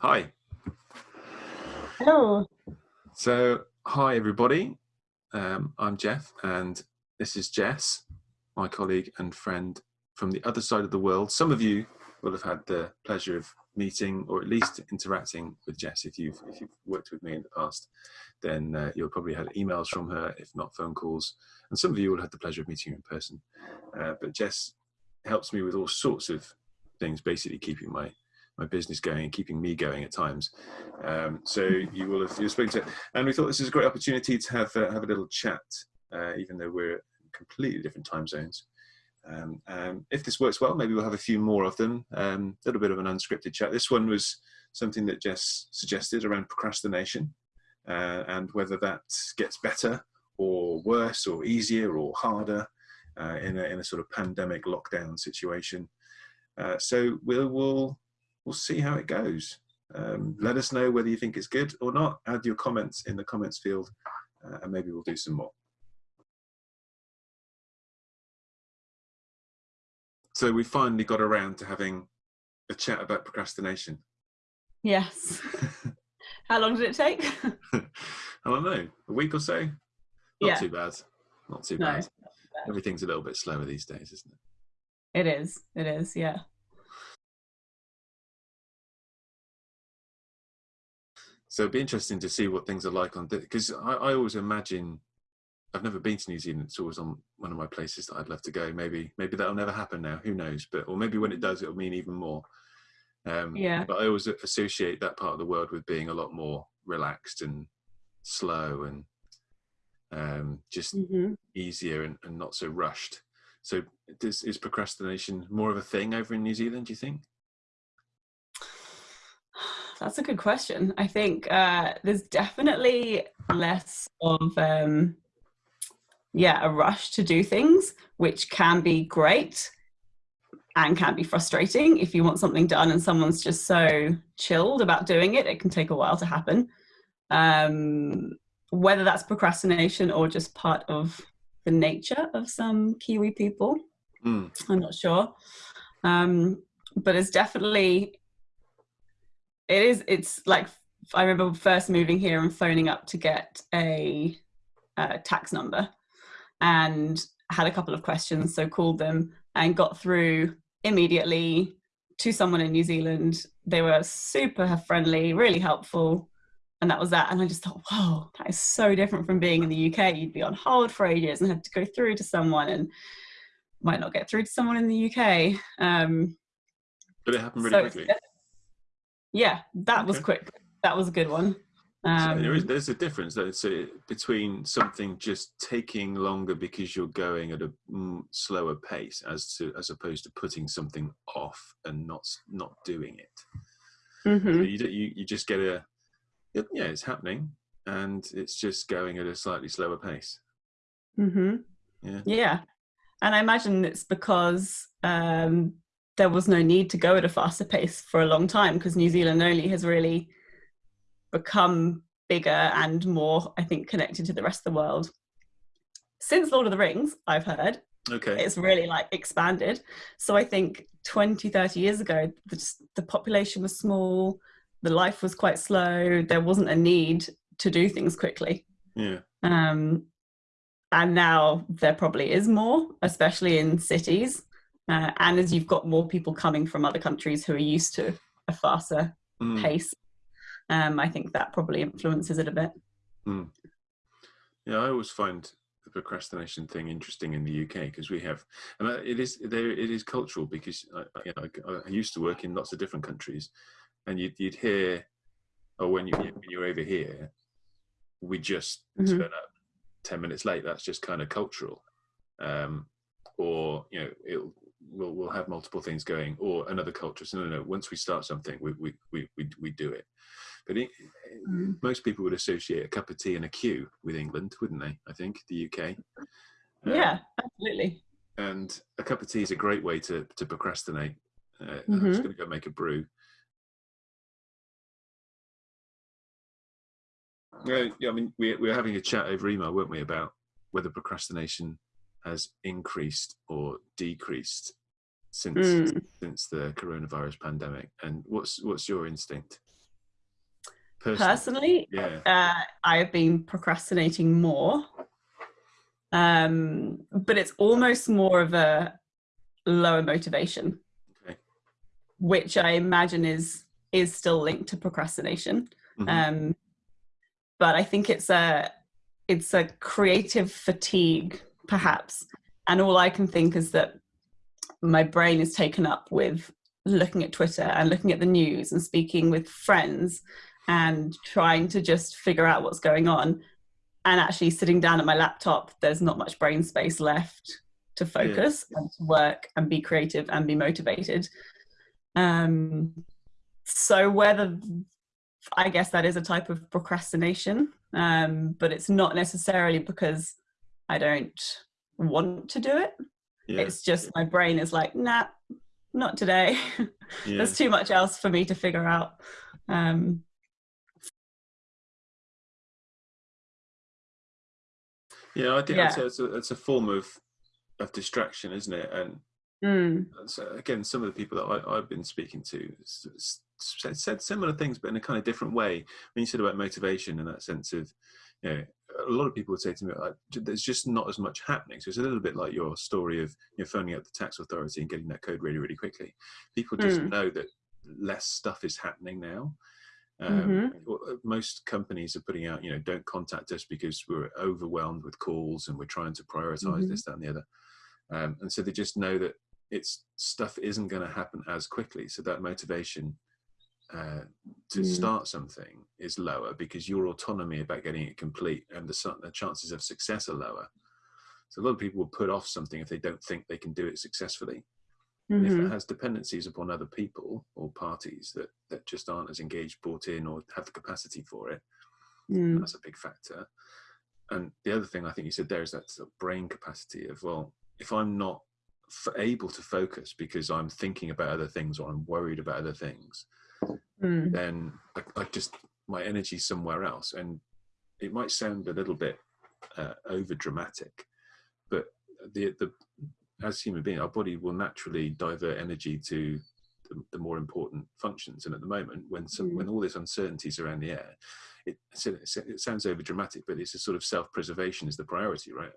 Hi. Hello. So, hi everybody. Um, I'm Jeff, and this is Jess, my colleague and friend from the other side of the world. Some of you will have had the pleasure of meeting or at least interacting with Jess if you've if you've worked with me in the past. Then uh, you'll probably had emails from her, if not phone calls, and some of you will have had the pleasure of meeting her in person. Uh, but Jess helps me with all sorts of things, basically keeping my my business going and keeping me going at times. Um, so you will have you've spoken to, and we thought this is a great opportunity to have uh, have a little chat, uh, even though we're in completely different time zones. Um, um, if this works well, maybe we'll have a few more of them. A um, little bit of an unscripted chat. This one was something that Jess suggested around procrastination uh, and whether that gets better or worse or easier or harder uh, in, a, in a sort of pandemic lockdown situation. Uh, so we'll, we'll we'll see how it goes. Um, let us know whether you think it's good or not. Add your comments in the comments field uh, and maybe we'll do some more. So we finally got around to having a chat about procrastination. Yes. How long did it take? I don't know, a week or so? Not yeah. too bad. Not too no, bad. bad. Everything's a little bit slower these days, isn't it? It is. It is, yeah. So it'd be interesting to see what things are like on because I, I always imagine I've never been to New Zealand. It's always on one of my places that I'd love to go. Maybe maybe that'll never happen now. Who knows? But or maybe when it does, it'll mean even more. Um, yeah. But I always associate that part of the world with being a lot more relaxed and slow and um, just mm-hmm. easier and, and, not so rushed. So does, is procrastination more of a thing over in New Zealand? Do you think? That's a good question. I think uh, there's definitely less of um, yeah a rush to do things, which can be great and can be frustrating if you want something done and someone's just so chilled about doing it. It can take a while to happen. Um, whether that's procrastination or just part of the nature of some Kiwi people, mm. I'm not sure. Um, but it's definitely it is it's like i remember first moving here and phoning up to get a, a tax number and had a couple of questions so called them and got through immediately to someone in new zealand. They were super friendly really helpful and that was that. And i just thought whoa that is so different from being in the uk you'd be on hold for ages and have to go through to someone and might not get through to someone in the uk um, but it happened really so quickly yeah, that okay. was quick. That was a good one. Um, so there is, there's a difference though, so between something just taking longer because you're going at a mm, slower pace as to as opposed to putting something off and not not doing it. Mm-hmm. So you, you you just get a yeah it's happening and it's just going at a slightly slower pace. Mm-hmm. Yeah. Yeah, and I imagine it's because um, there was no need to go at a faster pace for a long time because New Zealand only has really become bigger and more, I think, connected to the rest of the world. Since Lord of the Rings, I've heard. Okay. It's really like expanded. So I think 20, 30 years ago, the, the population was small, the life was quite slow, there wasn't a need to do things quickly. Yeah. Um, and now there probably is more, especially in cities. Uh, and as you've got more people coming from other countries who are used to a faster mm. pace, um, I think that probably influences it a bit. Mm. Yeah, I always find the procrastination thing interesting in the UK because we have, and it is there. It is cultural because I, you know, I, I, used to work in lots of different countries, and you'd, you'd hear, oh, when you when you're over here, we just mm-hmm. turn up ten minutes late. That's just kind of cultural. Um, or you know, it'll we'll we'll have multiple things going or another culture. So no no once we start something we we we we, we do it. But it, mm. most people would associate a cup of tea and a queue with england wouldn't they i think the uk yeah um, absolutely. and a cup of tea is a great way to to procrastinate. Uh, mm-hmm. i'm just going to go make a brew. Yeah, I mean, we, we were having a chat over email, weren't we, about whether procrastination has increased or decreased since mm. since the coronavirus pandemic. And what's what's your instinct? Personally, Personally, yeah, uh, I have been procrastinating more, um, but it's almost more of a lower motivation, Okay. which I imagine is is still linked to procrastination. Mhm. Um, but I think it's a it's a creative fatigue, perhaps, and all I can think is that my brain is taken up with looking at Twitter and looking at the news and speaking with friends and trying to just figure out what's going on. And actually sitting down at my laptop, there's not much brain space left to focus and to work and be creative and be motivated. Um, so whether I guess that is a type of procrastination, um, but it's not necessarily because I don't want to do it. yeah, It's just my brain is like, nah, not today. yeah. There's too much else for me to figure out. Um, Yeah, I think Yeah. It's a, it's a form of of distraction, isn't it? And mm, so again, some of the people that I, I've been speaking to said, said similar things, but in a kind of different way. When you said about motivation and that sense of, you know, a lot of people would say to me, like, there's just not as much happening. So it's a little bit like your story of you know, phoning up the tax authority and getting that code really, really quickly. People just Mm. know that less stuff is happening now. Um, well, uh, Most companies are putting out, you know, don't contact us because we're overwhelmed with calls and we're trying to prioritize Mhm. this, that, and the other. Um, and so they just know that it's stuff isn't going to happen as quickly. So that motivation uh, to Mm. start something is lower because your autonomy about getting it complete and the, the chances of success are lower. So a lot of people will put off something if they don't think they can do it successfully. And if mhm, it has dependencies upon other people or parties that, that just aren't as engaged, bought in, or have the capacity for it, mm, that's a big factor. And the other thing I think you said there is that sort of brain capacity of, well, if I'm not f- able to focus because I'm thinking about other things or I'm worried about other things, mm, then I, I just, my energy somewhere else. And it might sound a little bit uh, over dramatic, but the, the, as human being, our body will naturally divert energy to the, the more important functions. And at the moment, when some, Mm. when all this uncertainty is around the air, it, it, sounds over dramatic, but it's a sort of self preservation is the priority, right?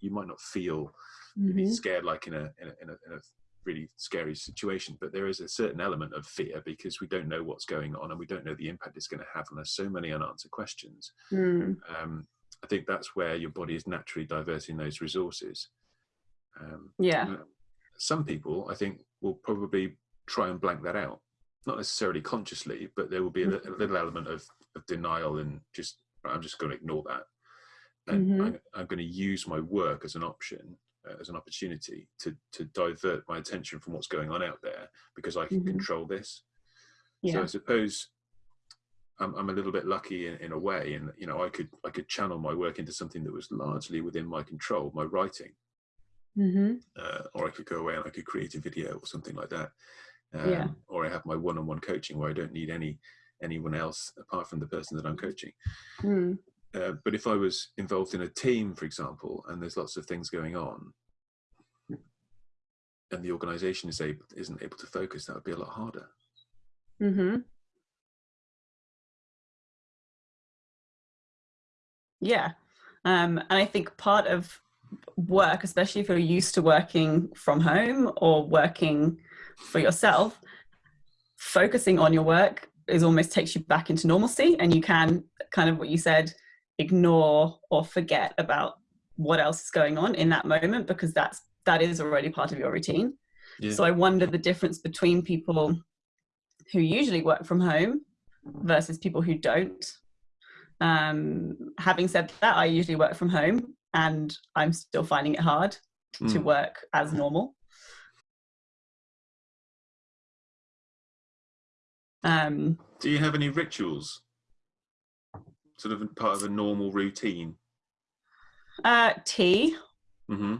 You might not feel maybe mhm, scared like in a, in a in a in a really scary situation, but there is a certain element of fear because we don't know what's going on and we don't know the impact it's going to have on us. So many unanswered questions. mm, Um, I think that's where your body is naturally diverting those resources. Um, yeah. some people, I think, will probably try and blank that out. Not necessarily consciously, but there will be a, a little element of, of denial and just, I'm just going to ignore that. And Mhm. I'm, I'm going to use my work as an option, uh, as an opportunity to, to divert my attention from what's going on out there because I can Mhm. control this. Yeah. So I suppose I'm, I'm a little bit lucky in, in a way, and you know, I could I could channel my work into something that was largely within my control, my writing mm -hmm. uh, or I could go away and I could create a video or something like that. Um, Yeah. Or I have my one-on-one coaching where I don't need any anyone else apart from the person that I'm coaching. Mm. Uh, but if I was involved in a team, for example, and there's lots of things going on, and the organisation is able isn't able to focus, that would be a lot harder. hmm Yeah. Um, and I think part of work, especially if you're used to working from home or working for yourself, focusing on your work is almost takes you back into normalcy and you can kind of what you said ignore or forget about what else is going on in that moment because that's that is already part of your routine Yeah. so i wonder the difference between people who usually work from home versus people who don't um, having said that i usually work from home and i'm still finding it hard to Mm. work as normal um, Do you have any rituals? Sort of part of a normal routine. uh, tea hmm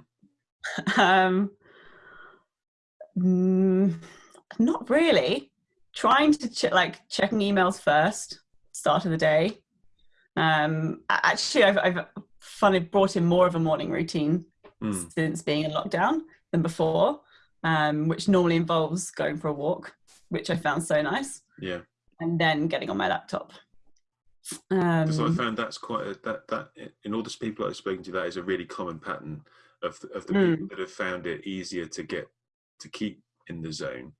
um, mm, not really trying to ch- like checking emails first start of the day um actually i've, I've funny brought in more of a morning routine Mm. since being in lockdown than before um which normally involves going for a walk which i found so nice Yeah. and then getting on my laptop Because I Um, found that's quite a, that that in all the people I've spoken to, that is a really common pattern of the, of the Mm. people that have found it easier to get to keep in the zone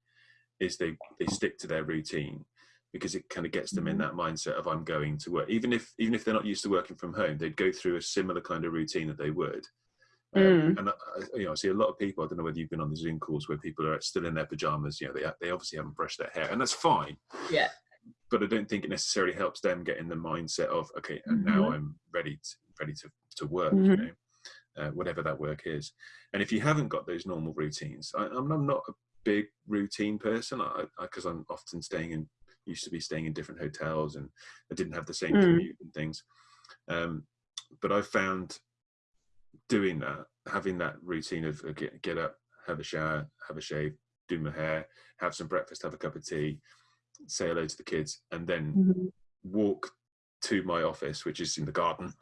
is they they stick to their routine because it kind of gets them in Mhm. that mindset of I'm going to work even if even if they're not used to working from home they'd go through a similar kind of routine that they would um, Mm. and I, I- you know I see a lot of people I don't know whether you've been on the Zoom calls where people are still in their pajamas you know they they obviously haven't brushed their hair and that's fine Yeah. But I don't think it necessarily helps them get in the mindset of okay, and now Mhm. I'm ready to ready to to work, Mhm. you know, uh, whatever that work is. And if you haven't got those normal routines, I, I'm, I'm not a big routine person because I'm often staying in used to be staying in different hotels and I didn't have the same Mm. commute and things. Um, but I found doing that, having that routine of uh, get, get up, have a shower, have a shave, do my hair, have some breakfast, have a cup of tea, say hello to the kids, and then Mhm. walk to my office, which is in the garden.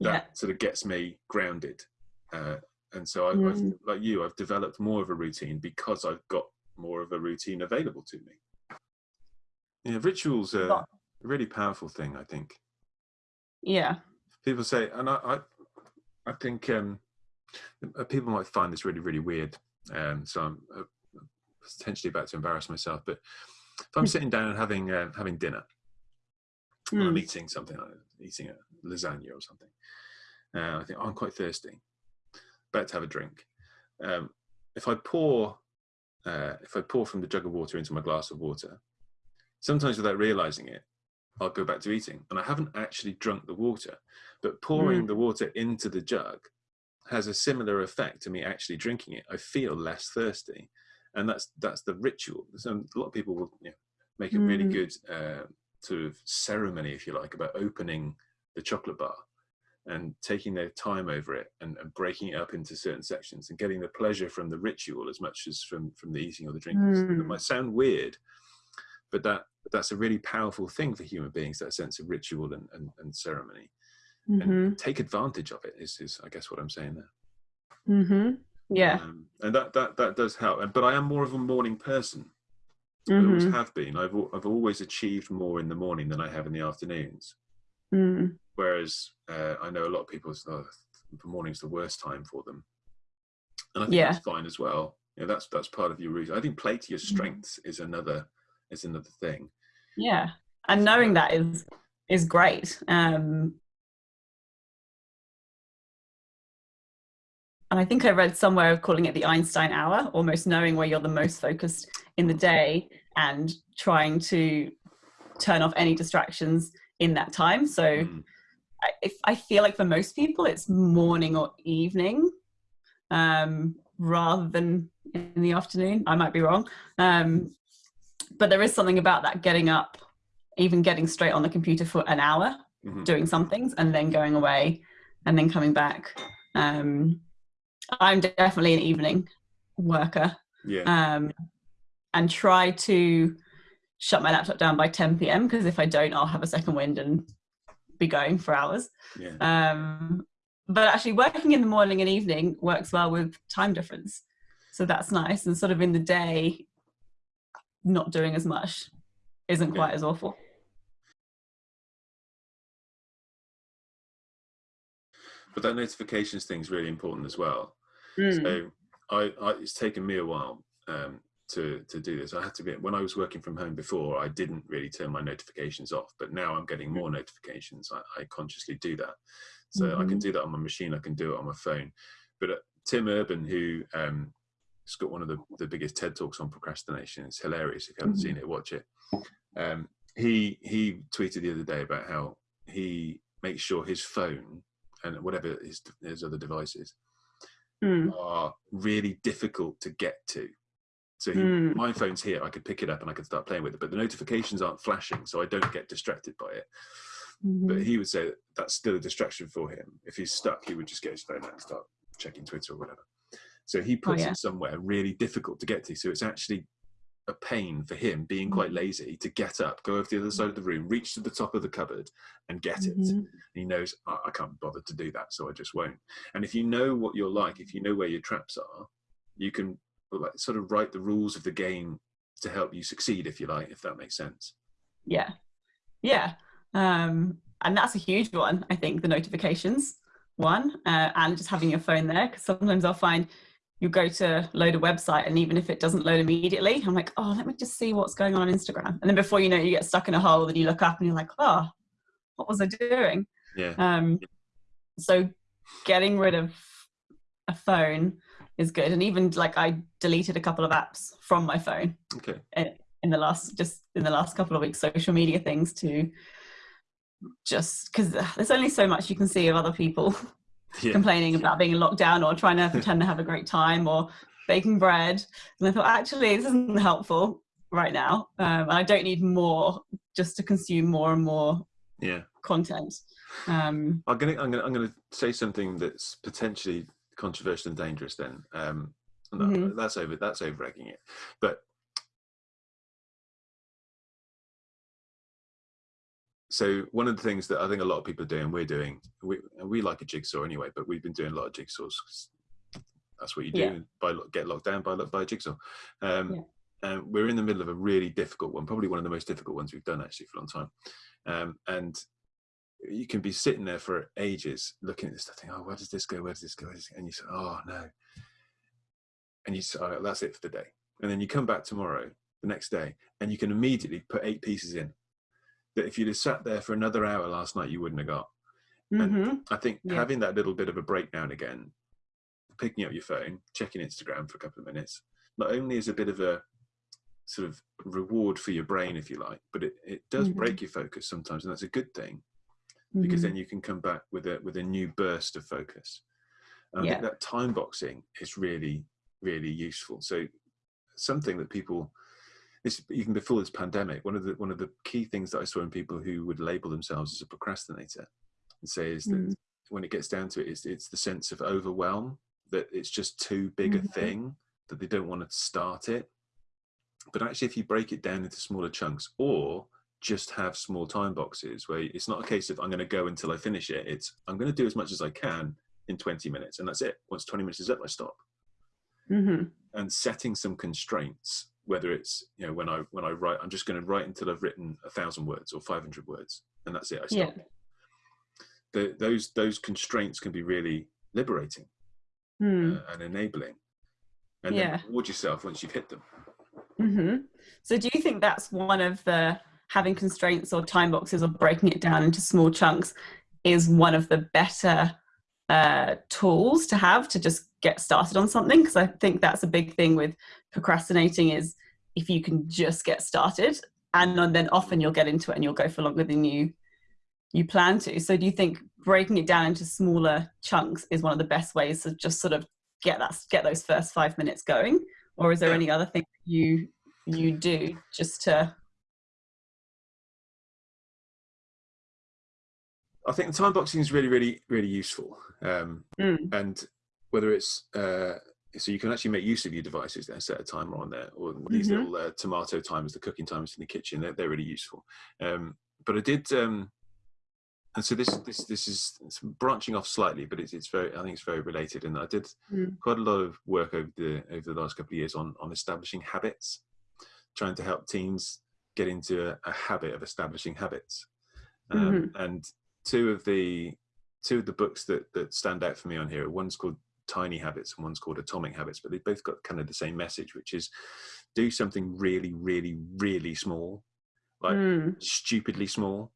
That Yeah. sort of gets me grounded. Uh, and so, I, Mm. I've, like you, I've developed more of a routine because I've got more of a routine available to me. Yeah, rituals are a really powerful thing, I think. Yeah. People say, and I, I, I think um, uh, people might find this really, really weird. Um, so I'm uh, potentially about to embarrass myself, but if I'm sitting down and having uh, having dinner, and I'm Mm. eating something, like eating a lasagna or something. Uh, I think oh, I'm quite thirsty, about to have a drink. Um, if I pour, uh, if I pour from the jug of water into my glass of water, sometimes without realizing it, I'll go back to eating, and I haven't actually drunk the water. But pouring the water into the jug has a similar effect to me actually drinking it. I feel less thirsty, and that's that's the ritual. So a lot of people will you know, make a really Mm. good uh, sort of ceremony, if you like, about opening the chocolate bar and taking their time over it and, and breaking it up into certain sections and getting the pleasure from the ritual as much as from from the eating or the drinking. It Mm. might sound weird, but that that's a really powerful thing for human beings. That sense of ritual and, and, and ceremony, Mhm. and take advantage of it. Is, is I guess what I'm saying there. Mhm. Yeah. Um, and that that that does help. And but I am more of a morning person. I always Mhm. have been. I've I've always achieved more in the morning than I have in the afternoons. Mm. Whereas uh, I know a lot of people oh, the morning's the worst time for them, and I think Yeah. that's fine as well. You know, that's that's part of your routine. I think play to your Mhm. strengths is another is another thing. Yeah. And knowing that is is great. Um and I think I read somewhere of calling it the Einstein hour, almost knowing where you're the most focused in the day and trying to turn off any distractions in that time. So Mm. I, if I feel like for most people it's morning or evening um, rather than in the afternoon. I might be wrong, um, but there is something about that getting up, even getting straight on the computer for an hour, Mhm. doing some things, and then going away, and then coming back. Um, I'm definitely an evening worker, Yeah. um, and try to shut my laptop down by 10 p.m. because if I don't, I'll have a second wind and be going for hours. yeah. Um, but actually, working in the morning and evening works well with time difference. So that's nice. And sort of in the day, not doing as much isn't Yeah. quite as awful. But that notifications thing is really important as well. Mm. So I, I it's taken me a while um, to to do this. I had to be when I was working from home before. I didn't really turn my notifications off, but now I'm getting more notifications. I, I consciously do that, so I can Mhm. do that on my machine. I can do it on my phone. But uh, Tim Urban, who um, has got one of the, the biggest TED talks on procrastination, it's hilarious. If you haven't Mhm. seen it, watch it. Um, he he tweeted the other day about how he makes sure his phone and whatever his his other devices Mm. are really difficult to get to. So he, Mm. my phone's here, I could pick it up and I could start playing with it, but the notifications aren't flashing, so I don't get distracted by it. But Mhm. he would say that that's still a distraction for him. If he's stuck, he would just get his phone out and start checking Twitter or whatever. So he puts Oh, yeah. it somewhere really difficult to get to. So it's actually a pain for him, being quite Mm. lazy, to get up, go over to the other side of the room, reach to the top of the cupboard, and get it Mhm. he knows "I- I can't bother to do that, so I just won't. And if you know what you're like, if you know where your traps are, you can like sort of write the rules of the game to help you succeed, if you like, if that makes sense. Yeah. Yeah. Um, and that's a huge one, I think, the notifications one, uh, and just having your phone there. Because sometimes I'll find you go to load a website and even if it doesn't load immediately, I'm like, oh, let me just see what's going on on Instagram. And then before you know it, you get stuck in a hole and you look up and you're like, oh, what was I doing? Yeah. Um, so getting rid of a phone is good. And even like I deleted a couple of apps from my phone. Okay. In the last, just in the last couple of weeks, social media things to just because there's only so much you can see of other people yeah. complaining about being in lockdown or trying to pretend to have a great time or baking bread. And I thought, actually, this isn't helpful right now. Um, I don't need more just to consume more and more yeah content. Um, I'm gonna I'm gonna I'm gonna say something that's potentially controversial and dangerous. Then um, no, mm-hmm. that's over that's over egging it, but so one of the things that I think a lot of people are doing, we're doing, we, we like a jigsaw anyway, but we've been doing a lot of jigsaws. That's what you do. Yeah. By get locked down by by a jigsaw. Um, yeah. And we're in the middle of a really difficult one, probably one of the most difficult ones we've done actually for a long time. Um, and you can be sitting there for ages looking at this stuff, thinking, "Oh, where does this go? Where does this go?" And you say, "Oh no," and you say, oh, "That's it for the day." And then you come back tomorrow, the next day, and you can immediately put eight pieces in that if you'd have sat there for another hour last night, you wouldn't have got. Mm-hmm. And I think yeah. having that little bit of a breakdown again, picking up your phone, checking Instagram for a couple of minutes, not only is a bit of a sort of reward for your brain, if you like, but it, it does mm-hmm. break your focus sometimes, and that's a good thing because mm-hmm. then you can come back with a with a new burst of focus. And I yeah. think that time boxing is really really useful. So something that people this even before this pandemic, one of the one of the key things that I saw in people who would label themselves as a procrastinator and say is that mm. when it gets down to it, it's, it's the sense of overwhelm that it's just too big a thing that they don't want to start it. But actually, if you break it down into smaller chunks, or just have small time boxes where it's not a case of I'm going to go until I finish it. It's I'm going to do as much as I can in 20 minutes, and that's it. Once 20 minutes is up, I stop. Mm-hmm. And setting some constraints whether it's you know when i when i write i'm just going to write until i've written a thousand words or 500 words and that's it i stop yeah. the, those those constraints can be really liberating mm. uh, and enabling and yeah. then reward yourself once you've hit them mm-hmm. so do you think that's one of the having constraints or time boxes or breaking it down into small chunks is one of the better uh, tools to have to just get started on something because i think that's a big thing with procrastinating is if you can just get started and then often you'll get into it and you'll go for longer than you you plan to. So do you think breaking it down into smaller chunks is one of the best ways to just sort of get that get those first five minutes going? Or is there any other thing you you do just to I think the time boxing is really, really, really useful. Um, mm. And whether it's uh, so you can actually make use of your devices and set a timer on there, or these mm-hmm. little uh, tomato timers, the cooking timers in the kitchen. They're, they're really useful. Um, but I did, um, and so this this this is branching off slightly, but it's it's very I think it's very related. And I did mm. quite a lot of work over the over the last couple of years on on establishing habits, trying to help teens get into a, a habit of establishing habits. Um, mm-hmm. And two of the two of the books that that stand out for me on here. One's called Tiny Habits and one's called Atomic Habits, but they've both got kind of the same message, which is do something really, really, really small, like mm. stupidly small.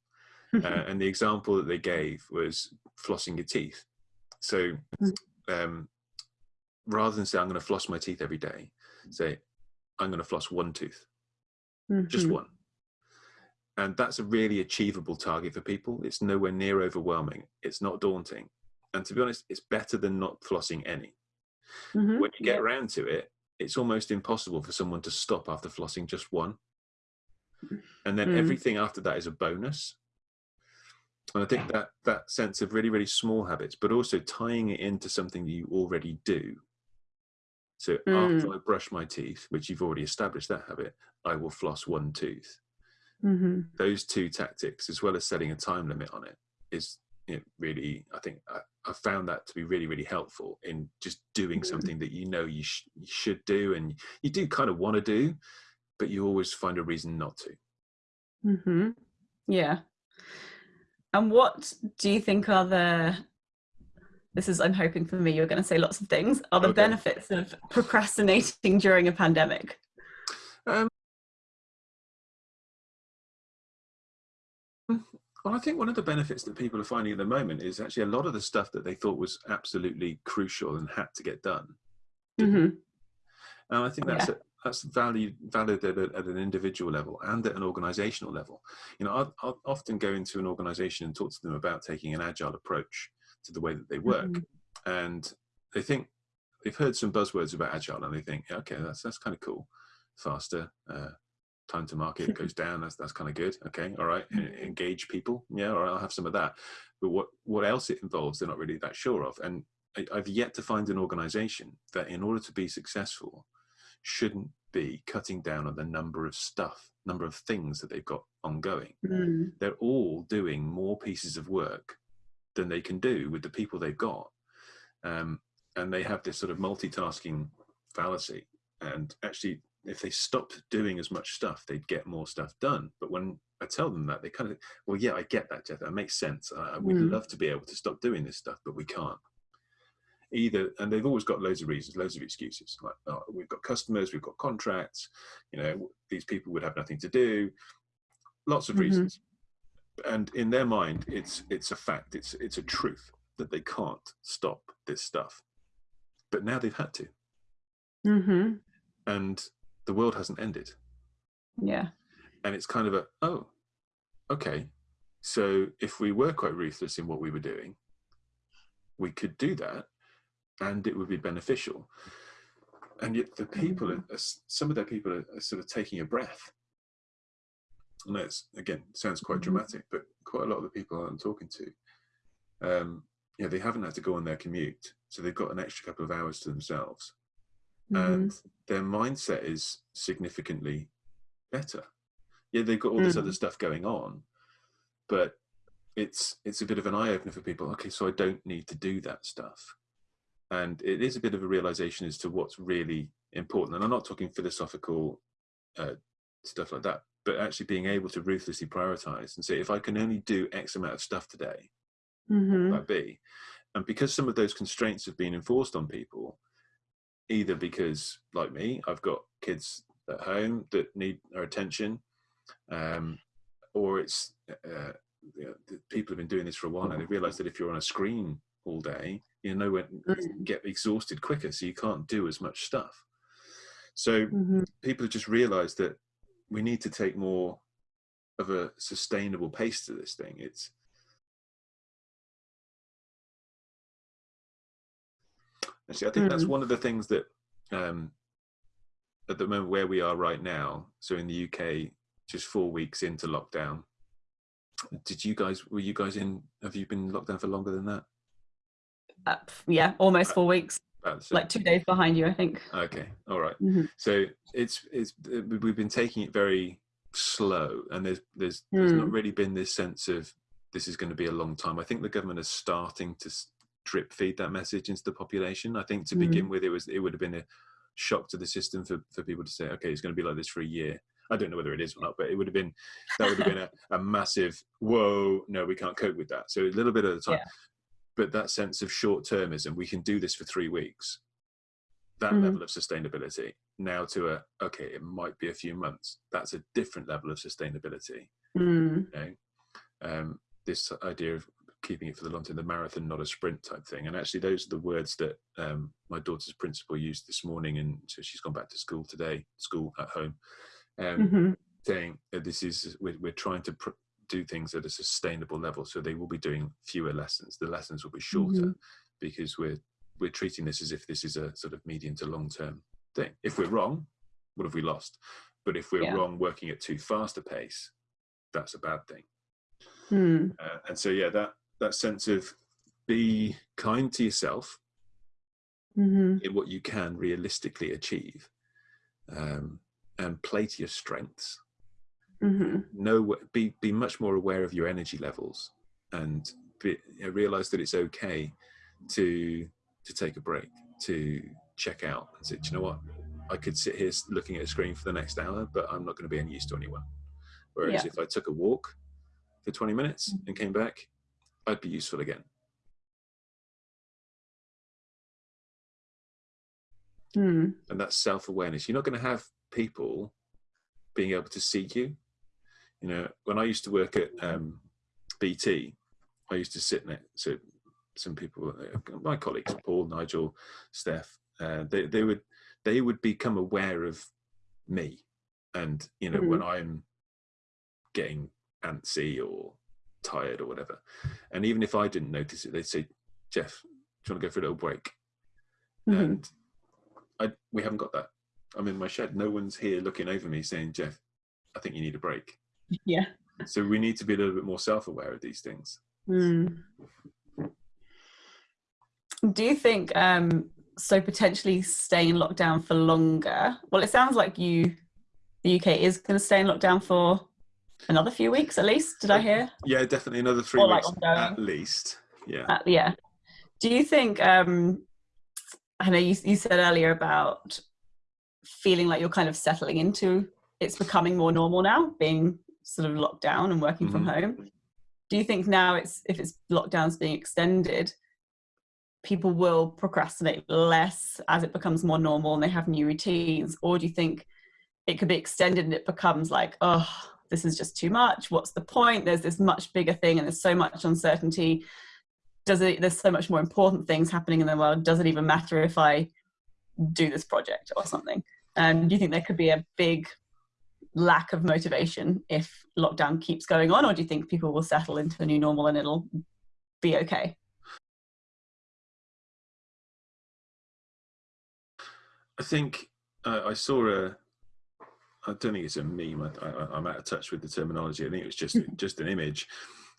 uh, and the example that they gave was flossing your teeth. So hmm. um, rather than say I'm going to floss my teeth every day, say I'm going to floss one tooth, mm-hmm. just one and that's a really achievable target for people. It's nowhere near overwhelming. It's not daunting. And to be honest it's better than not flossing any. Mm-hmm. when you get around to it it's almost impossible for someone to stop after flossing just one. And then mm. everything after that is a bonus. And i think that that sense of really really small habits but also tying it into something that you already do. So mm. after i brush my teeth which you've already established that habit i will floss one tooth mm-hmm. those two tactics as well as setting a time limit on it is you know, really i think I, I, found that to be really really helpful in just doing mm-hmm. something that you know you, sh- you should do and you do kind of want to do but you always find a reason not to mm-hmm. yeah And what do you think are the this is I'm hoping for me you're going to say lots of things are the okay. benefits of procrastinating during a pandemic? Well, I think one of the benefits that people are finding at the moment is actually a lot of the stuff that they thought was absolutely crucial and had to get done. Mm-hmm. And I think that's yeah. a, that's value valid at, a, at, an individual level and at an organizational level. You know, I'll, I'll, often go into an organization and talk to them about taking an agile approach to the way that they work, mm-hmm. and they think they've heard some buzzwords about agile, and they think, yeah, okay, that's that's kind of cool, faster, uh, time to market goes down. That's that's kind of good. Okay, all right, mm-hmm. engage people. Yeah, all right, I'll have some of that. But what what else it involves, they're not really that sure of, and I, I've yet to find an organization that, in order to be successful, shouldn't be cutting down on the number of stuff, number of things that they've got ongoing. Mm. They're all doing more pieces of work than they can do with the people they've got. Um, and they have this sort of multitasking fallacy. And actually, if they stopped doing as much stuff, they'd get more stuff done. But when I tell them that, they kind of, well, yeah, I get that, Jeff. That makes sense. I, would mm. love to be able to stop doing this stuff, but we can't either and they've always got loads of reasons loads of excuses like oh, we've got customers we've got contracts you know these people would have nothing to do lots of mm-hmm. reasons and in their mind it's it's a fact it's it's a truth that they can't stop this stuff but now they've had to mm-hmm. and the world hasn't ended yeah and it's kind of a oh okay so if we were quite ruthless in what we were doing we could do that and it would be beneficial. And yet, the people, mm-hmm. are, some of their people are, are sort of taking a breath. And that's again sounds quite mm-hmm. dramatic, but quite a lot of the people I'm talking to, um, yeah, they haven't had to go on their commute, so they've got an extra couple of hours to themselves, mm-hmm. and their mindset is significantly better. Yeah, they've got all this mm. other stuff going on, but it's it's a bit of an eye opener for people. Okay, so I don't need to do that stuff and it is a bit of a realization as to what's really important and i'm not talking philosophical uh, stuff like that but actually being able to ruthlessly prioritize and say if i can only do x amount of stuff today mm-hmm. that be and because some of those constraints have been enforced on people either because like me i've got kids at home that need our attention um, or it's uh, you know, people have been doing this for a while and they realize that if you're on a screen all day you know when mm. get exhausted quicker so you can't do as much stuff so mm-hmm. people have just realized that we need to take more of a sustainable pace to this thing it's actually i think mm. that's one of the things that um at the moment where we are right now so in the uk just four weeks into lockdown did you guys were you guys in have you been locked down for longer than that uh, yeah, almost four weeks. like two days behind you, I think. Okay, all right. mm-hmm. So it's it's we've been taking it very slow, and there's there's mm. there's not hmm. really been this sense of this is going to be a long time. I think the government is starting to drip feed that message into the population. I think to mm. begin with, it was it would have been a shock to the system for, for people to say, okay, it's going to be like this for a year. I don't know whether it is or not, but it would have been that would have been a, a massive whoa. No, we can't cope with that. So a little bit of the time. Yeah but that sense of short termism, we can do this for three weeks, that mm-hmm. level of sustainability. Now to a, okay, it might be a few months. That's a different level of sustainability. Mm. Okay? Um, this idea of keeping it for the long term, the marathon, not a sprint type thing. And actually, those are the words that um, my daughter's principal used this morning. And so she's gone back to school today, school at home, um, mm-hmm. saying this is, we're, we're trying to do things at a sustainable level. So they will be doing fewer lessons. The lessons will be shorter mm-hmm. because we're we're treating this as if this is a sort of medium to long term thing. If we're wrong, what have we lost? But if we're yeah. wrong, working at too fast a pace, that's a bad thing. Mm. Uh, and so yeah, that that sense of be kind to yourself mm-hmm. in what you can realistically achieve, um, and play to your strengths mm-hmm. know be be much more aware of your energy levels and be, realize that it's okay to to take a break to check out and say you know what i could sit here looking at a screen for the next hour but i'm not going to be any use to anyone whereas yeah. if i took a walk for 20 minutes and came back, I'd be useful again. Hmm. And that's self-awareness. You're not going to have people being able to see you. You know, when I used to work at um, BT, I used to sit next to so some people, uh, my colleagues, Paul, Nigel, Steph. Uh, they they would they would become aware of me, and you know mm. when I'm getting antsy or tired or whatever, and even if I didn't notice it, they'd say, "Jeff, do you want to go for a little break?" Mm-hmm. And I we haven't got that. I'm in my shed. No one's here looking over me saying, "Jeff, I think you need a break." Yeah. So we need to be a little bit more self-aware of these things. Mm. Do you think um, so? Potentially staying in lockdown for longer. Well, it sounds like you, the UK is going to stay in lockdown for another few weeks at least. Did I hear? Yeah, definitely another three or weeks like at least. Yeah. Uh, yeah. Do you think? Um, I know you, you said earlier about feeling like you're kind of settling into it's becoming more normal now, being sort of locked down and working mm-hmm. from home. Do you think now it's if it's lockdowns being extended, people will procrastinate less as it becomes more normal and they have new routines, or do you think it could be extended and it becomes like, oh, this is just too much. What's the point? There's this much bigger thing and there's so much uncertainty. Does it? There's so much more important things happening in the world. Does it even matter if I do this project or something? Um, do you think there could be a big lack of motivation if lockdown keeps going on, or do you think people will settle into a new normal and it'll be okay? I think uh, I saw a. I don't think it's a meme. I, am out of touch with the terminology. I think it was just just an image,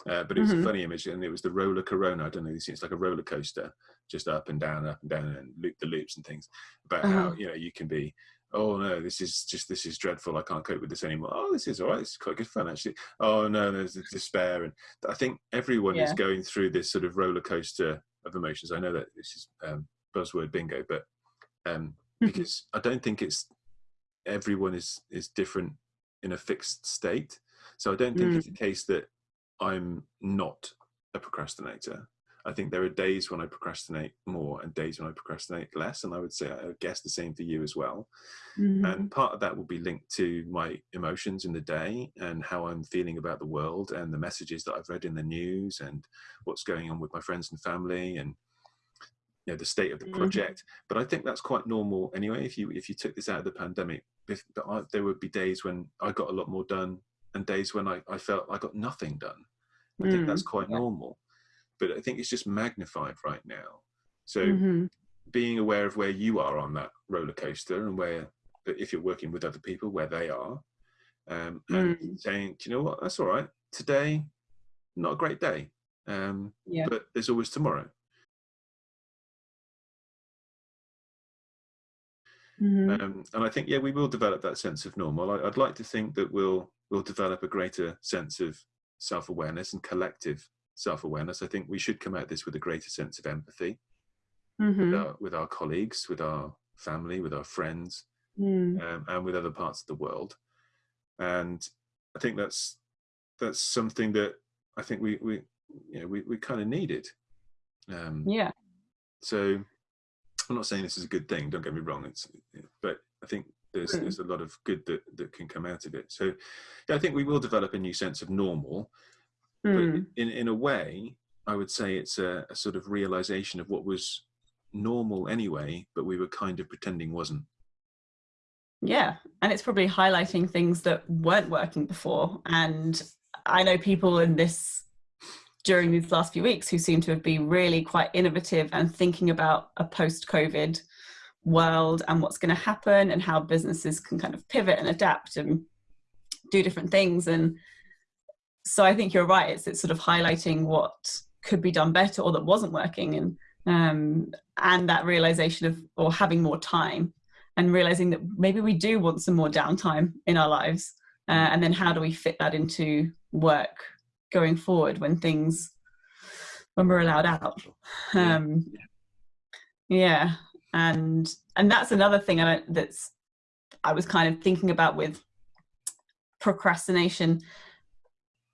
uh, but it was mm-hmm. a funny image, and it was the roller corona. I don't know. It's like a roller coaster, just up and down, up and down, and loop the loops and things. About uh-huh. how you know you can be oh no, this is just this is dreadful. I can't cope with this anymore. Oh, this is all right. It's quite good fun actually. Oh no, there's despair, and I think everyone yeah. is going through this sort of roller coaster of emotions. I know that this is um, buzzword bingo, but um, because I don't think it's everyone is is different in a fixed state. So I don't think mm. it's a case that I'm not a procrastinator. I think there are days when I procrastinate more and days when I procrastinate less. And I would say, I guess the same for you as well. Mm-hmm. And part of that will be linked to my emotions in the day and how I'm feeling about the world and the messages that I've read in the news and what's going on with my friends and family and you know, the state of the mm-hmm. project. Mm-hmm. But I think that's quite normal anyway. If you if you took this out of the pandemic, I, there would be days when I got a lot more done and days when I, I felt I got nothing done. I mm, think that's quite yeah. normal but I think it's just magnified right now. So mm-hmm. being aware of where you are on that roller coaster and where, if you're working with other people, where they are, um, and mm. saying, you know what, that's all right. Today, not a great day, um, yeah. but there's always tomorrow. Mm-hmm. Um, and I think, yeah, we will develop that sense of normal. I, would like to think that we'll we'll develop a greater sense of self awareness and collective self awareness. I think we should come at this with a greater sense of empathy mm-hmm. with, our, with, our, colleagues, with our family, with our friends, mm. um, and with other parts of the world. And I think that's that's something that I think we we you know we, we kind of needed. Um, yeah. So I'm not saying this is a good thing. Don't get me wrong. It's but I think there's mm. there's a lot of good that that can come out of it. So yeah, I think we will develop a new sense of normal Mm. But in, in a way, I would say it's a, a sort of realization of what was normal anyway, but we were kind of pretending wasn't. Yeah, and it's probably highlighting things that weren't working before. And I know people in this during these last few weeks who seem to have been really quite innovative and thinking about a post COVID world and what's going to happen and how businesses can kind of pivot and adapt and do different things. And so I think you're right. It's it's sort of highlighting what could be done better or that wasn't working, and um, and that realization of or having more time and realizing that maybe we do want some more downtime in our lives, uh, and then how do we fit that into work going forward when things when we're allowed out. Um, yeah, and and that's another thing I don't, that's I was kind of thinking about with procrastination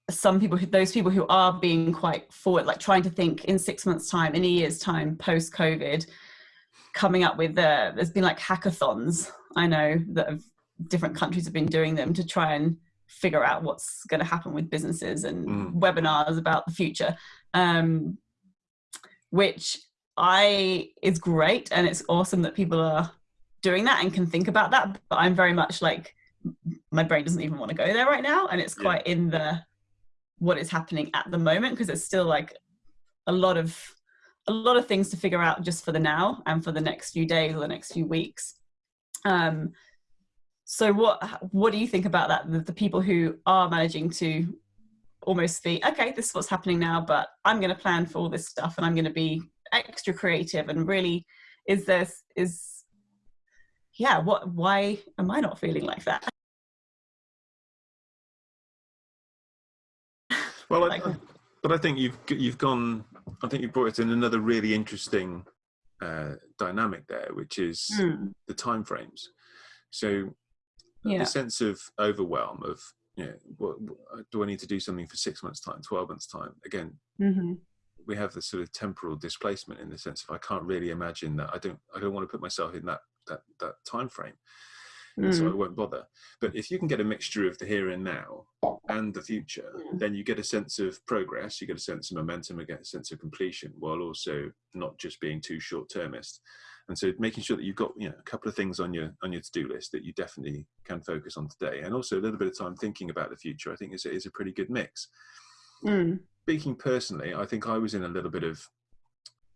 some people who those people who are being quite forward like trying to think in six months time in a year's time post covid coming up with uh, there's been like hackathons i know that have, different countries have been doing them to try and figure out what's going to happen with businesses and mm. webinars about the future um, which i is great and it's awesome that people are doing that and can think about that but i'm very much like my brain doesn't even want to go there right now and it's quite yeah. in the what is happening at the moment because it's still like a lot of a lot of things to figure out just for the now and for the next few days or the next few weeks um so what what do you think about that the, the people who are managing to almost be okay this is what's happening now but i'm going to plan for all this stuff and i'm going to be extra creative and really is this is yeah what why am i not feeling like that Well, I, I, but I think you've you've gone. I think you brought it in another really interesting uh, dynamic there, which is mm. the time frames. So yeah. the sense of overwhelm of you know, what, what, do I need to do something for six months' time, twelve months' time? Again, mm-hmm. we have the sort of temporal displacement in the sense of I can't really imagine that. I don't. I don't want to put myself in that that that time frame mm. so I mm. won't bother. But if you can get a mixture of the here and now and the future, then you get a sense of progress, you get a sense of momentum, you get a sense of completion, while also not just being too short-termist. And so making sure that you've got you know a couple of things on your on your to-do list that you definitely can focus on today, and also a little bit of time thinking about the future, I think is, is a pretty good mix. Mm. Speaking personally, I think I was in a little bit of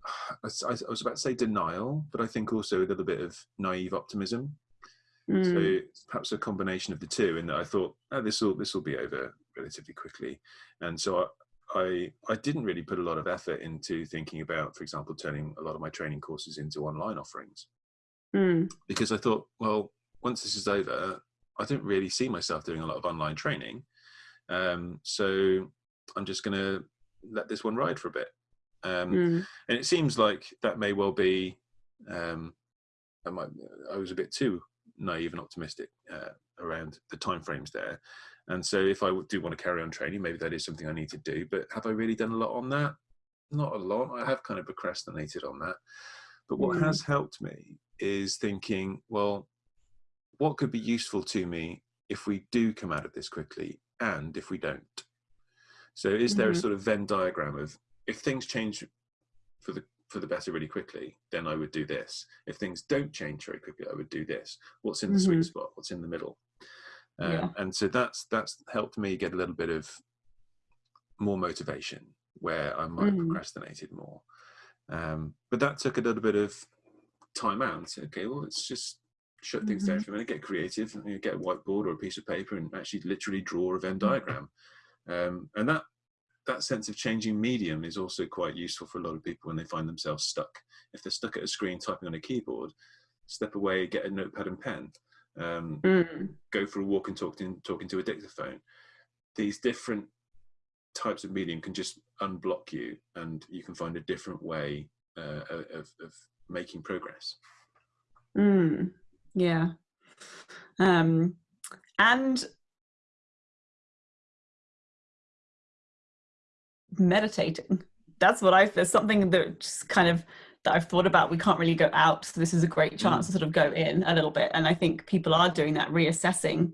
I was about to say denial, but I think also a little bit of naive optimism Mm. So perhaps a combination of the two. In that I thought, oh, this will this will be over relatively quickly, and so I, I didn't really put a lot of effort into thinking about, for example, turning a lot of my training courses into online offerings, mm. because I thought, well, once this is over, I don't really see myself doing a lot of online training, um, so I'm just going to let this one ride for a bit. Um, mm. And it seems like that may well be. Um, I, might, I was a bit too naive and optimistic uh, around the timeframes there. And so if I do want to carry on training, maybe that is something I need to do. But have I really done a lot on that? Not a lot. I have kind of procrastinated on that. But what mm. has helped me is thinking, well, what could be useful to me if we do come out of this quickly and if we don't? So is there mm -hmm. a mm-hmm. sort of Venn diagram of if things change for the for the better really quickly, then I would do this. If things don't change very quickly, I would do this. What's in the mm -hmm. sweet mm-hmm. spot? What's in the middle? Um, yeah. And so that's that's helped me get a little bit of more motivation where I might mm. have procrastinated more. Um, but that took a little bit of time out. Okay, well, let's just shut things mm -hmm. down mm-hmm. for a minute, get creative, you know, get a whiteboard or a piece of paper and actually literally draw a Venn mm. diagram. Um, and that that sense of changing medium is also quite useful for a lot of people when they find themselves stuck. If they're stuck at a screen typing on a keyboard, step away, get a notepad and pen, um, mm. go for a walk and talk to, talking to a dictaphone. These different types of medium can just unblock you and you can find a different way uh, of, of making progress. Mm. Yeah. Um, and meditating. That's what I, there's something that just kind of, that I've thought about. We can't really go out. So this is a great chance mm. to sort of go in a little bit. And I think people are doing that, reassessing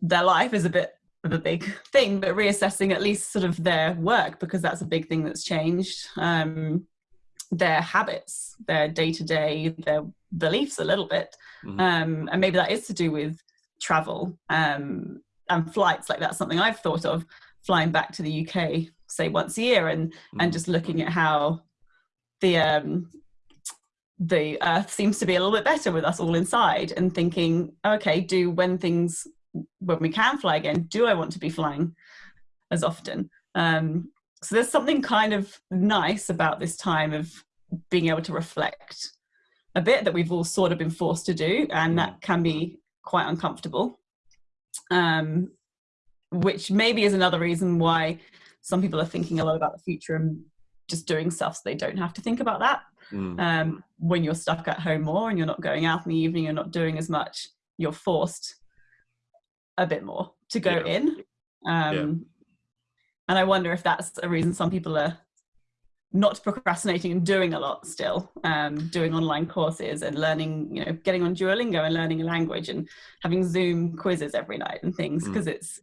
their life is a bit of a big thing, but reassessing at least sort of their work because that's a big thing that's changed. Um, their habits, their day to day, their beliefs a little bit. Mm. Um, and maybe that is to do with travel um, and flights. Like that's something I've thought of flying back to the UK, say once a year, and mm. and just looking at how the um, the Earth seems to be a little bit better with us all inside, and thinking, okay, do when things when we can fly again, do I want to be flying as often? Um, so there's something kind of nice about this time of being able to reflect a bit that we've all sort of been forced to do, and that can be quite uncomfortable. Um, which maybe is another reason why some people are thinking a lot about the future and just doing stuff so they don't have to think about that. Mm. Um, when you're stuck at home more and you're not going out in the evening, you're not doing as much, you're forced a bit more to go yeah. in. Um, Yeah. And I wonder if that's a reason some people are not procrastinating and doing a lot still, um, doing online courses and learning, you know, getting on Duolingo and learning a language and having Zoom quizzes every night and things Mm. because it's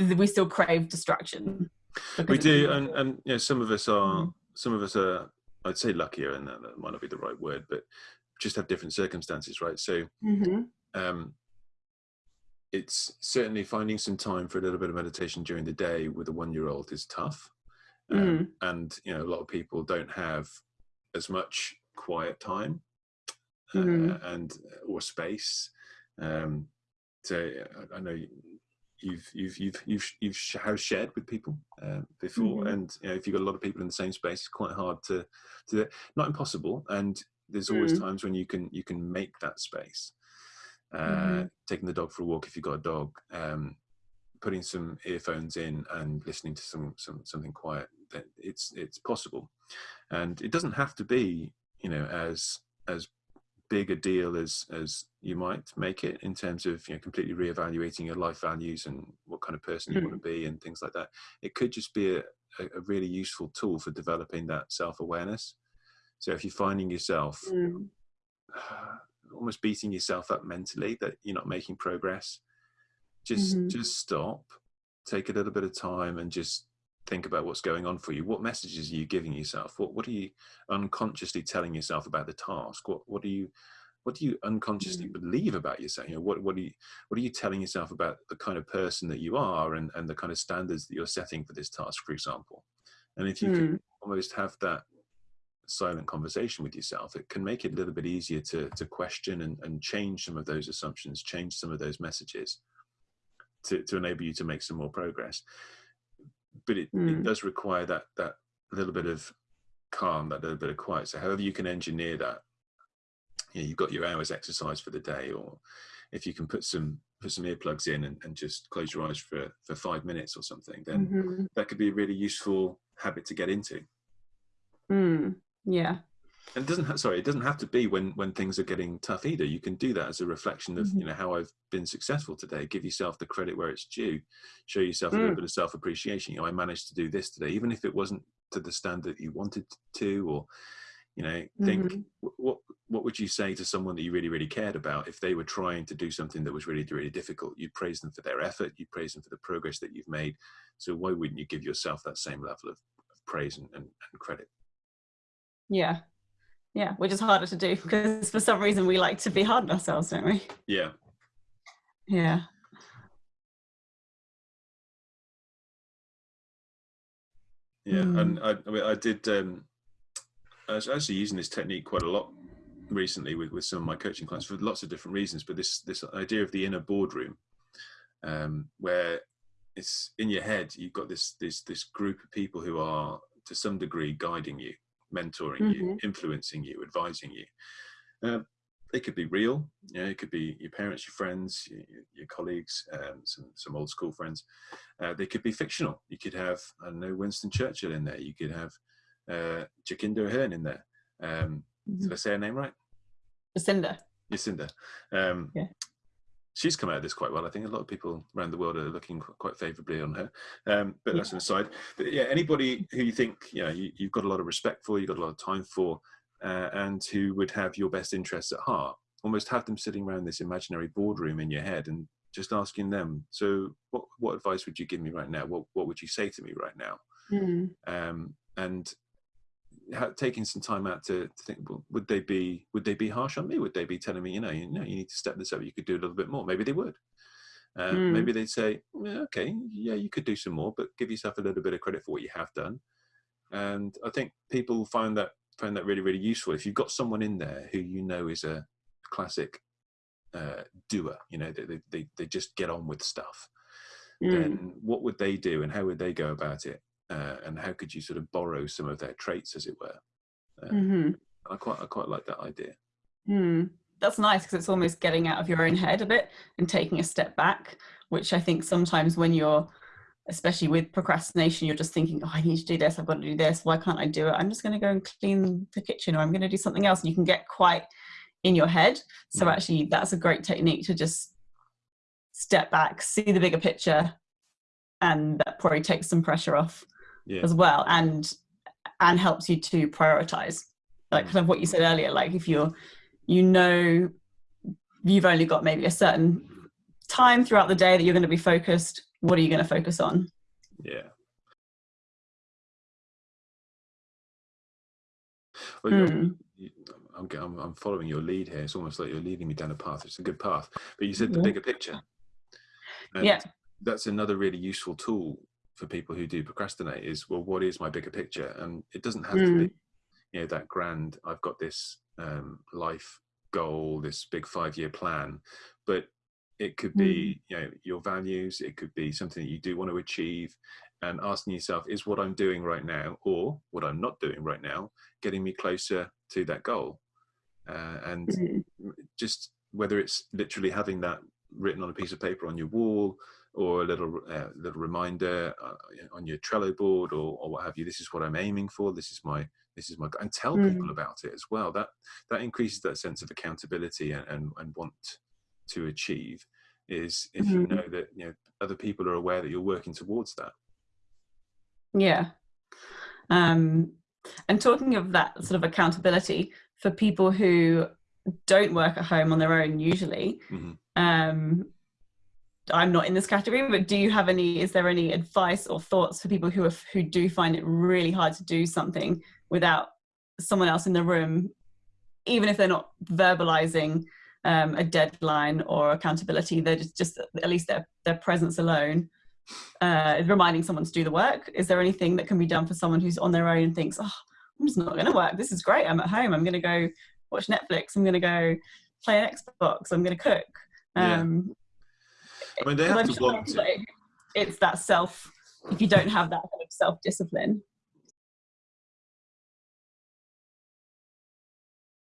we still crave distraction. We do and and you know some of us are Mhm. some of us are i'd say luckier and that, that might not be the right word but just have different circumstances right so Mhm. um it's certainly finding some time for a little bit of meditation during the day with a one year old is tough um, Mm. and you know a lot of people don't have as much quiet time uh, Mhm. and or space um so i know you've you've you've you've you've sh- house shared with people um, before Mhm. and you know if you've got a lot of people in the same space it's quite hard to to do it. not impossible and there's always Mm. times when you can you can make that space uh, Mhm. taking the dog for a walk if you've got a dog um, putting some earphones in and listening to some, some something quiet it's it's possible and it doesn't have to be you know as as big a deal as as you might make it in terms of you know completely reevaluating your life values and what kind of person you want to be and things like that it could just be a, a a really useful tool for developing that self-awareness so if you're finding yourself Mm. almost beating yourself up mentally that you're not making progress just Mhm. just stop take a little bit of time and just think about what's going on for you. What messages are you giving yourself? What what are you unconsciously telling yourself about the task? What what are you what do you unconsciously believe about yourself? You know what what are you what are you telling yourself about the kind of person that you are and and the kind of standards that you're setting for this task for example? And if you can Mm. almost have that silent conversation with yourself it can make it a little bit easier to to question and, and change some of those assumptions change some of those messages to, to enable you to make some more progress but it, it Mm. does require that that little bit of calm that little bit of quiet so however you can engineer that you know, you've got your hours exercise for the day or if you can put some put some earplugs in and, and just close your eyes for for five minutes or something then Mhm. that could be a really useful habit to get into Mm. Yeah. And it doesn't have, sorry it doesn't have to be when when things are getting tough either you can do that as a reflection of Mhm. you know how i've been successful today give yourself the credit where it's due show yourself a little Mm. bit of self-appreciation you know i managed to do this today even if it wasn't to the standard you wanted to or you know think Mhm. what what would you say to someone that you really really cared about if they were trying to do something that was really really difficult you praise them for their effort you praise them for the progress that you've made so why wouldn't you give yourself that same level of, of praise and, and, and credit Yeah. Yeah. Which is harder to do because for some reason we like to be hard on ourselves, don't we? yeah Yeah. Yeah, Mm. and I, I mean, I did. Um, I was actually using this technique quite a lot recently with, with some of my coaching clients for lots of different reasons. But this this idea of the inner boardroom, um, where it's in your head, you've got this this this group of people who are to some degree guiding you, mentoring you, influencing you, advising you. They could be real, you know, it could be your parents, your friends, your, your- colleagues, um, some some old school friends. Uh, they could be fictional. You could have, I don't know, Winston Churchill in there. You could have uh, Jacinda Ahern in there. Um, did I say her name right? Jacinda. Jacinda. Um, Yeah. She's come out of this quite well. I think a lot of people around the world are looking quite favourably on her. Um, but that's an aside. But yeah, anybody who you think you know you, you've got a lot of respect for, you've got a lot of time for, uh, and who would have your best interests at heart, almost have them sitting around this imaginary boardroom in your head and just asking them. So, what what advice would you give me right now? What what would you say to me right now? Mm. um, and taking some time out to, to think well, would they be would they be harsh on me? Would they be telling me you know you know you need to step this up. You could do a little bit more. Maybe they would. Uh, Mm. maybe they'd say yeah, okay yeah you could do some more but give yourself a little bit of credit for what you have done. And i think people find that find that really really useful. If you've got someone in there who you know is a classic uh, doer you know they, they, they, they just get on with stuff Mm. then what would they do and how would they go about it uh, and how could you sort of borrow some of their traits as it were uh, Mhm. i quite i quite like that idea Mm. That's nice because it's almost getting out of your own head a bit and taking a step back, which I think sometimes when you're, especially with procrastination, you're just thinking, oh, I need to do this, I've got to do this, why can't I do it? I'm just going to go and clean the kitchen or I'm going to do something else. And you can get quite in your head. So Mm. actually, that's a great technique to just step back, see the bigger picture, and that probably takes some pressure off Yeah. as well, and and helps you to prioritize. Like Mm. kind of what you said earlier, like if you're you know you've only got maybe a certain time throughout the day that you're going to be focused, what are you going to focus on? Yeah. Well, Mm. I'm, g- I'm, I'm following your lead here. It's almost like you're leading me down a path. It's a good path. But you said the Yeah. bigger picture. And Yeah. That's another really useful tool for people who do procrastinate is, well, what is my bigger picture? And it doesn't have to be, you know, that grand, I've got this um, life goal, this big five year plan, but it could be, you know, your values. It could be something that you do want to achieve and asking yourself, is what I'm doing right now or what I'm not doing right now getting me closer to that goal? Uh, and Mm. just whether it's literally having that written on a piece of paper on your wall or a little uh, little reminder uh, on your Trello board or, or what have you. This is what I'm aiming for. This is my this is my and tell Mm. people about it as well. That that increases that sense of accountability and and, and want to achieve is if you Mhm. know that you know other people are aware that you're working towards that. Yeah. Um, and talking of that sort of accountability for people who don't work at home on their own usually, Mhm. um, I'm not in this category, but do you have any, is there any advice or thoughts for people who are, who do find it really hard to do something without someone else in the room, even if they're not verbalizing um, a deadline or accountability, they're just, just at least their, their presence alone uh, reminding someone to do the work. Is there anything that can be done for someone who's on their own and thinks, oh, I'm just not going to work. This is great. I'm at home. I'm going to go watch Netflix. I'm going to go play an Xbox. I'm going to cook. Yeah. I mean, they have I'm to sure want to. that It's that self. If you don't have that kind of self discipline,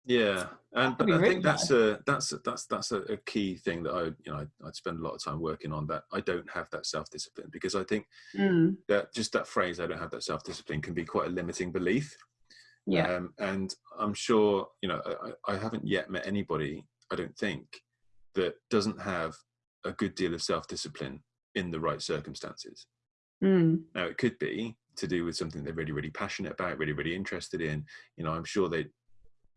Yeah, and but I really think that's a that's a, that's that's a, a key thing that I you know I, I'd spend a lot of time working on. That I don't have that self discipline because I think Mm, that just that phrase I don't have that self discipline can be quite a limiting belief. yeah, Um, and I'm sure you know I, I haven't yet met anybody I don't think that doesn't have a good deal of self discipline in the right circumstances. mm, Now, it could be to do with something they're really, really passionate about, really, really interested in. You know, I'm sure they,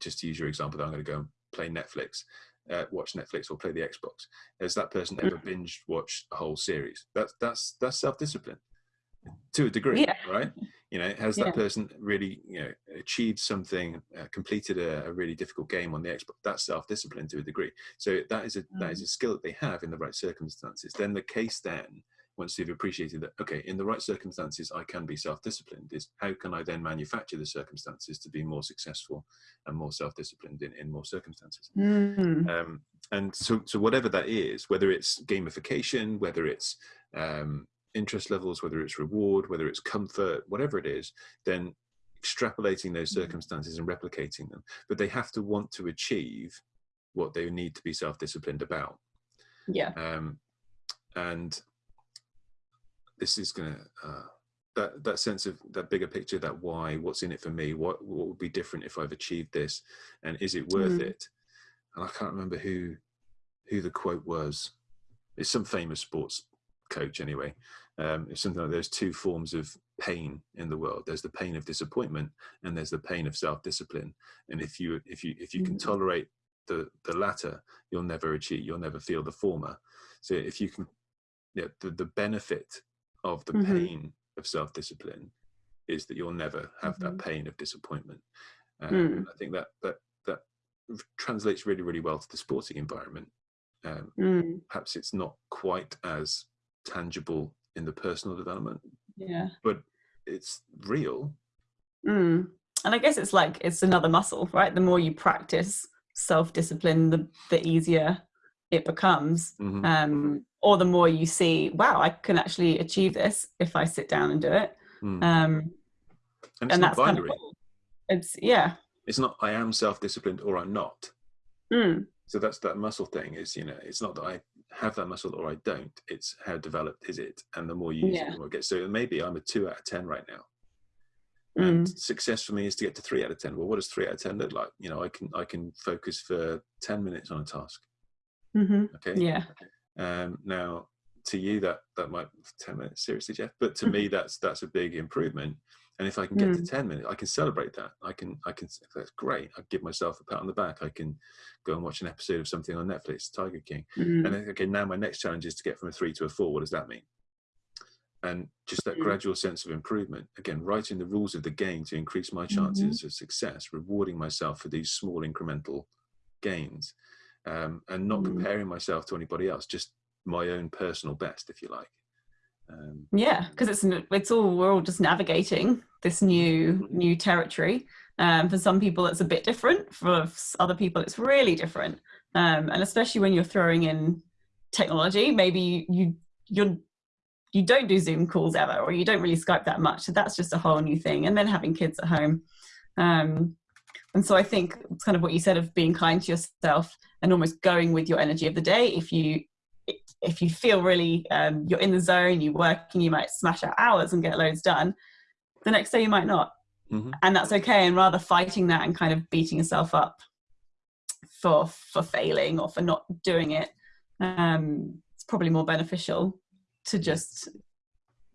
just to use your example, that I'm going to go and play Netflix, uh, watch Netflix or play the Xbox. Has that person ever binge watched a whole series? That's that's that's self discipline to a degree, Yeah. right? You know, has Yeah. that person really, you know, achieved something, uh, completed a, a really difficult game on the Xbox? That's self discipline to a degree. So that is a that is a skill that they have in the right circumstances. Then the case then once you've appreciated that okay in the right circumstances i can be self-disciplined is how can i then manufacture the circumstances to be more successful and more self-disciplined in, in more circumstances mm, um, and so so whatever that is whether it's gamification whether it's um, interest levels whether it's reward whether it's comfort whatever it is then extrapolating those Mhm. circumstances and replicating them. But they have to want to achieve what they need to be self-disciplined about. Yeah, um, and this is gonna uh, that that sense of that bigger picture that why what's in it for me what what would be different if i've achieved this and is it worth Mm. it? And i can't remember who who the quote was. It's some famous sports coach anyway um, it's something like there's two forms of pain in the world. There's the pain of disappointment and there's the pain of self-discipline. And if you if you if you can Mm. tolerate the the latter you'll never achieve you'll never feel the former. So if you can yeah the, the benefit of the Mhm. pain of self-discipline is that you'll never have that pain of disappointment. Um, Mm. i think that that that translates really really well to the sporting environment. Um, mm, perhaps it's not quite as tangible in the personal development yeah. but it's real Mm. And I guess it's like it's another muscle, right? The more you practice self-discipline, the the easier it becomes. Mhm. Um, or the more you see, wow, I can actually achieve this if I sit down and do it. Mm. Um, and it's and not that's kind binary of. It's yeah. it's not i am self-disciplined or i'm not Mm. so that's that muscle thing is you know it's not that i have that muscle or i don't it's how developed is it? And the more you use it the more it gets. So maybe i'm a two out of ten right now. Mm. and success for me is to get to three out of ten. Well what does three out of ten look like? You know i can i can focus for 10 minutes on a task. Hmm okay? Yeah. Um, now, to you, that that might ten minutes seriously, Jeff, but to me, that's that's a big improvement. And if I can get mm. to ten minutes, I can celebrate that. I can I can that's great. I give myself a pat on the back. I can go and watch an episode of something on Netflix, Tiger King. Mm. And okay, now my next challenge is to get from a three to a four. What does that mean? and just that mm. gradual sense of improvement again writing the rules of the game to increase my chances mm-hmm. of success rewarding myself for these small incremental gains um, and not mm. comparing myself to anybody else just my own personal best if you like um, yeah because it's it's all we're all just navigating this new mm-hmm. new territory um, for some people it's a bit different for other people it's really different um, and especially when you're throwing in technology maybe you you're you don't do Zoom calls ever, or you don't really Skype that much. So that's just a whole new thing. And then having kids at home. Um, and so I think it's kind of what you said of being kind to yourself and almost going with your energy of the day. If you if you feel really um, you're in the zone, you're working, you might smash out hours and get loads done. The next day you might not, mm-hmm. and that's okay. And rather fighting that and kind of beating yourself up for for failing or for not doing it, um, it's probably more beneficial to just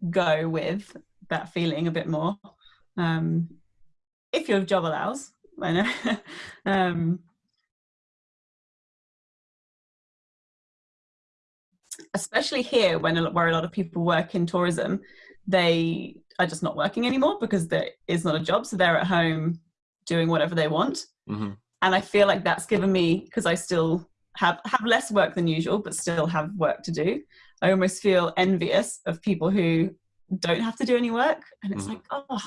go with that feeling a bit more um, if your job allows i know um, especially here when a, where a lot of people work in tourism they are just not working anymore because there is not a job so they're at home doing whatever they want mm-hmm. and i feel like that's given me because i still have have less work than usual but still have work to do I almost feel envious of people who don't have to do any work. And it's mm. like, oh,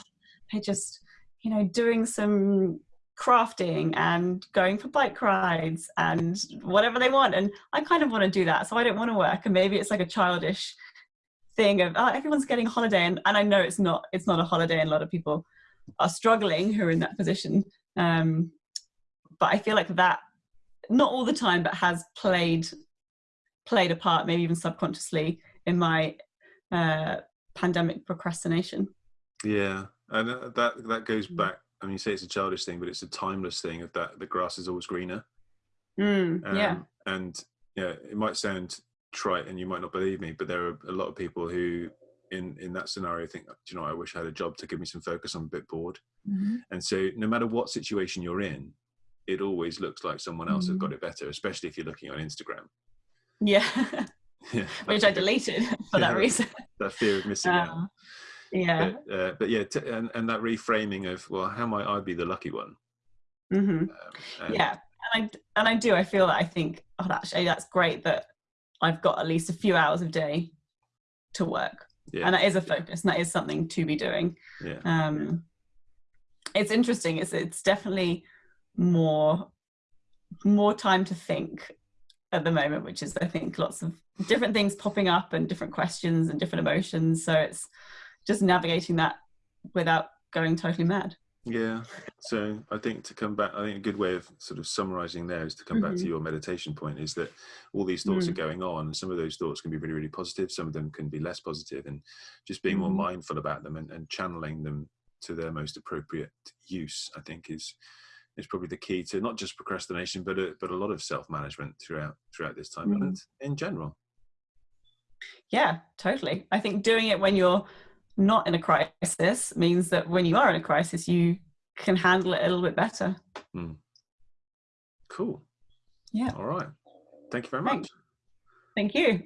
they're just, you know, doing some crafting and going for bike rides and whatever they want. And I kind of want to do that. So I don't want to work. And maybe it's like a childish thing of, oh, everyone's getting a holiday. And, and I know it's not, it's not a holiday. And a lot of people are struggling who are in that position. Um, but I feel like that, not all the time, but has played played a part, maybe even subconsciously, in my uh, pandemic procrastination. Yeah, and uh, that that goes mm. back. I mean, you say it's a childish thing, but it's a timeless thing of that the grass is always greener. Mm, um, yeah, and yeah, it might sound trite, and you might not believe me, but there are a lot of people who, in in that scenario, think, Do you know, I wish I had a job to give me some focus. I'm a bit bored, mm-hmm. and so no matter what situation you're in, it always looks like someone else mm-hmm. has got it better, especially if you're looking on Instagram. Yeah. yeah. Which I deleted for yeah, that reason. That fear of missing out. Yeah. But, uh, but yeah, t- and, and that reframing of, well, how might I be the lucky one? Mm-hmm. Um, yeah. And I, and I do, I feel that I think, oh, actually, that's great that I've got at least a few hours a day to work. Yeah. And that is a focus and that is something to be doing. Yeah. Um, it's interesting. It's, it's definitely more, more time to think at the moment, which is I think lots of different things popping up and different questions and different emotions. So it's just navigating that without going totally mad. Yeah. So I think to come back, I think a good way of sort of summarizing there is to come mm-hmm. back to mm-hmm. your meditation point is that all these thoughts mm. are going on and some of those thoughts can be really, really positive. Some of them can be less positive and just being mm. more mindful about them and, and channeling them to their most appropriate use, I think is, is probably the key to not just procrastination, but a, but a lot of self management throughout throughout this time mm. and in general. Yeah, totally. I think doing it when you're not in a crisis means that when you are in a crisis, you can handle it a little bit better. Mm. Cool. Yeah. All right. Thank you very much. Thank you.